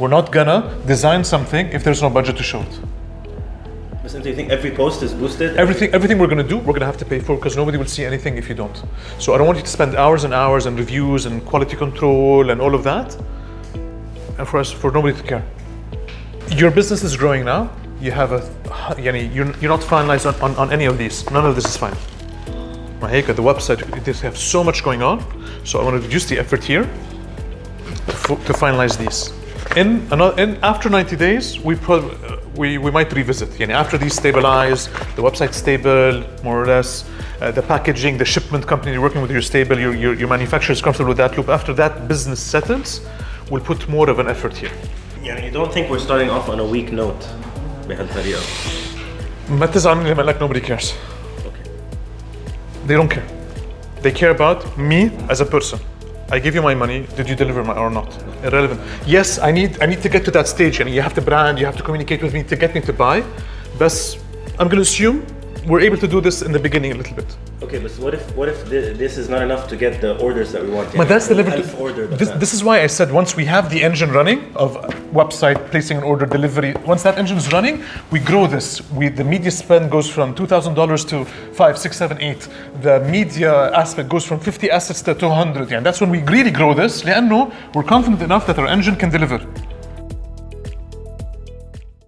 we're not gonna design something if there's no budget to show it. Listen, do you think every post is boosted? Everything, everything we're gonna do, we're gonna have to pay for because nobody will see anything if you don't. So I don't want you to spend hours and hours and reviews and quality control and all of that, and for us, for nobody to care. Your business is growing now. You have a, you're, you're not finalized on, on, on any of these. None of this is fine. Maheka, the website, they have so much going on. So I want to reduce the effort here to, to finalize these In, another, in after 90 days, we, pro, we, we might revisit. Yani after these stabilize, the website's stable, more or less, uh, the packaging, the shipment company you're working with, you're stable, your, your, your manufacturer is comfortable with that loop. After that business settles, we'll put more of an effort here. يعني you don't think we're starting off on a weak note بهالطريقة ما تزعل مني لما like nobody cares. Okay. They don't care. They care about me as a person. I give you my money. Did you deliver my or not? Irrelevant. Yes, I need I need to get to that stage, and you have to brand, you have to communicate with me to get me to buy. But I'm gonna assume we're able to do this in the beginning a little bit. Okay, but what if what if thi- this is not enough to get the orders that we want? But that's the level. Elf order. This, this is why I said once we have the engine running of website placing an order delivery. Once that engine is running, we grow this. We the media spend goes from two thousand dollars to five, six, seven, eight. The media aspect goes from fifty assets to two hundred. And that's when we really grow this. لأنه we're confident enough that our engine can deliver.